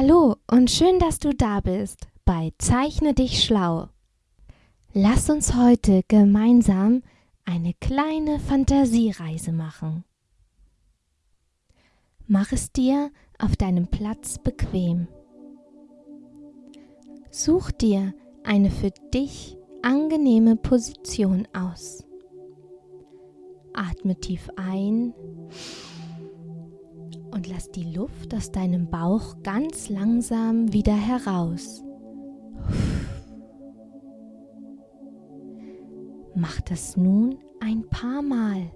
Hallo und schön, dass du da bist bei Zeichne dich schlau. Lass uns heute gemeinsam eine kleine Fantasiereise machen. Mach es dir auf deinem Platz bequem. Such dir eine für dich angenehme Position aus. Atme tief ein und lass die Luft aus deinem Bauch ganz langsam wieder heraus. Mach das nun ein paar Mal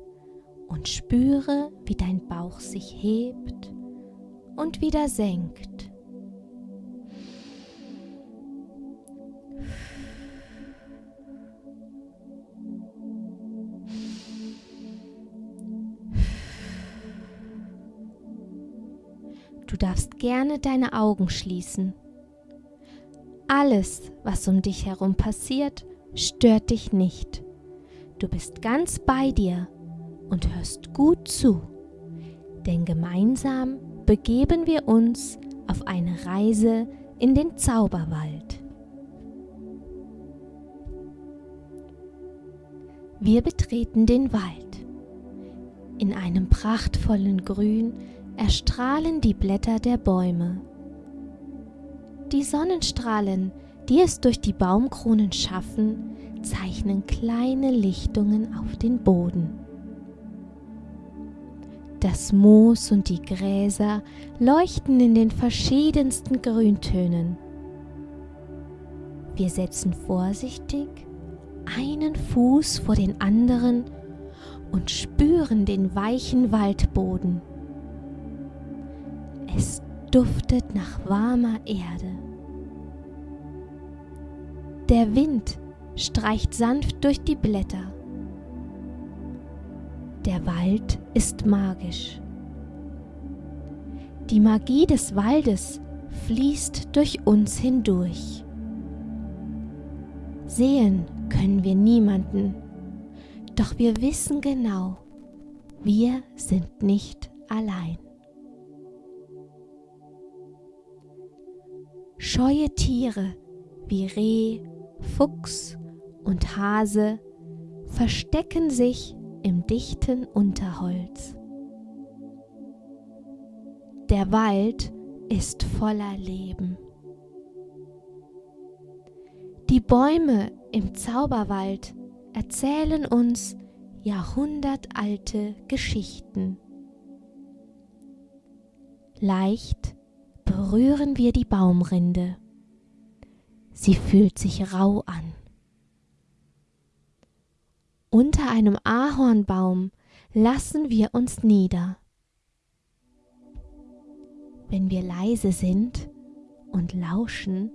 und spüre, wie dein Bauch sich hebt und wieder senkt. Du darfst gerne deine Augen schließen. Alles, was um dich herum passiert, stört dich nicht. Du bist ganz bei dir und hörst gut zu, denn gemeinsam begeben wir uns auf eine Reise in den Zauberwald. Wir betreten den Wald. In einem prachtvollen Grün erstrahlen die Blätter der Bäume. Die Sonnenstrahlen, die es durch die Baumkronen schaffen, zeichnen kleine Lichtungen auf den Boden. Das Moos und die Gräser leuchten in den verschiedensten Grüntönen. Wir setzen vorsichtig einen Fuß vor den anderen und spüren den weichen Waldboden. Es duftet nach warmer Erde. Der Wind streicht sanft durch die Blätter. Der Wald ist magisch. Die Magie des Waldes fließt durch uns hindurch. Sehen können wir niemanden, doch wir wissen genau, wir sind nicht allein. Scheue Tiere wie Reh, Fuchs und Hase verstecken sich im dichten Unterholz. Der Wald ist voller Leben. Die Bäume im Zauberwald erzählen uns jahrhundertalte Geschichten. Leicht berühren wir die Baumrinde. Sie fühlt sich rau an. Unter einem Ahornbaum lassen wir uns nieder. Wenn wir leise sind und lauschen,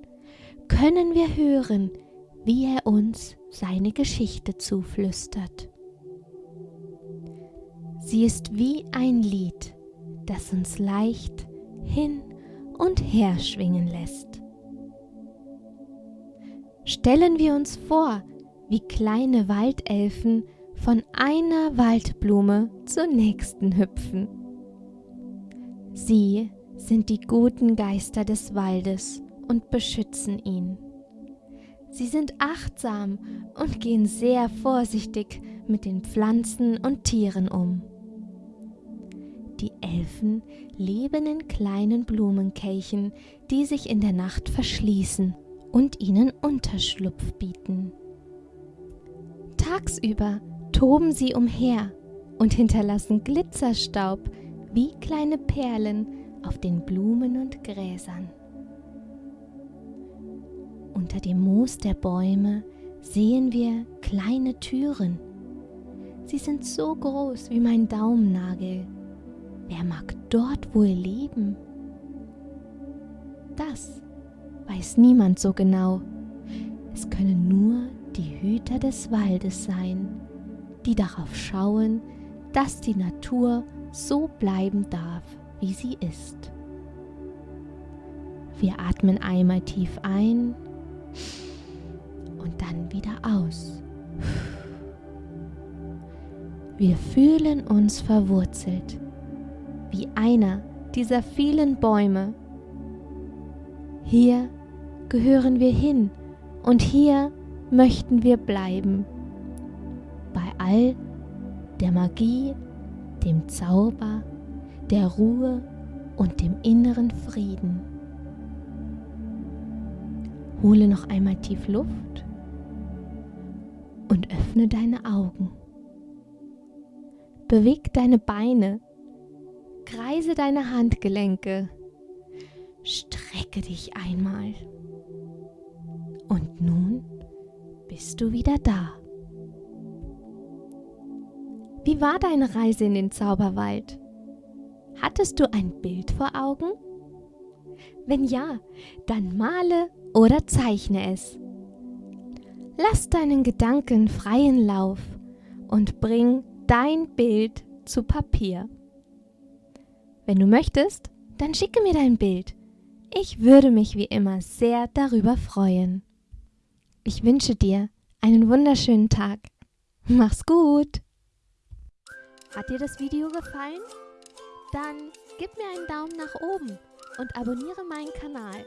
können wir hören, wie er uns seine Geschichte zuflüstert. Sie ist wie ein Lied, das uns leicht hin und her schwingen lässt. Stellen wir uns vor, wie kleine Waldelfen von einer Waldblume zur nächsten hüpfen. Sie sind die guten Geister des Waldes und beschützen ihn. Sie sind achtsam und gehen sehr vorsichtig mit den Pflanzen und Tieren um. Die Elfen leben in kleinen Blumenkelchen, die sich in der Nacht verschließen und ihnen Unterschlupf bieten. Tagsüber toben sie umher und hinterlassen Glitzerstaub wie kleine Perlen auf den Blumen und Gräsern. Unter dem Moos der Bäume sehen wir kleine Türen. Sie sind so groß wie mein Daumennagel Wer mag dort wohl leben? Das weiß niemand so genau. Es können nur die Hüter des Waldes sein, die darauf schauen, dass die Natur so bleiben darf, wie sie ist. Wir atmen einmal tief ein und dann wieder aus. Wir fühlen uns verwurzelt, wie einer dieser vielen Bäume. Hier gehören wir hin und hier möchten wir bleiben. Bei all der Magie, dem Zauber, der Ruhe und dem inneren Frieden. Hole noch einmal tief Luft und öffne deine Augen. Beweg deine Beine, kreise deine Handgelenke, strecke dich einmal. Und nun bist du wieder da. Wie war deine Reise in den Zauberwald? Hattest du ein Bild vor Augen? Wenn ja, dann male oder zeichne es. Lass deinen Gedanken freien Lauf und bring dein Bild zu Papier. Wenn du möchtest, dann schicke mir dein Bild. Ich würde mich wie immer sehr darüber freuen. Ich wünsche dir einen wunderschönen Tag. Mach's gut! Hat dir das Video gefallen? Dann gib mir einen Daumen nach oben und abonniere meinen Kanal.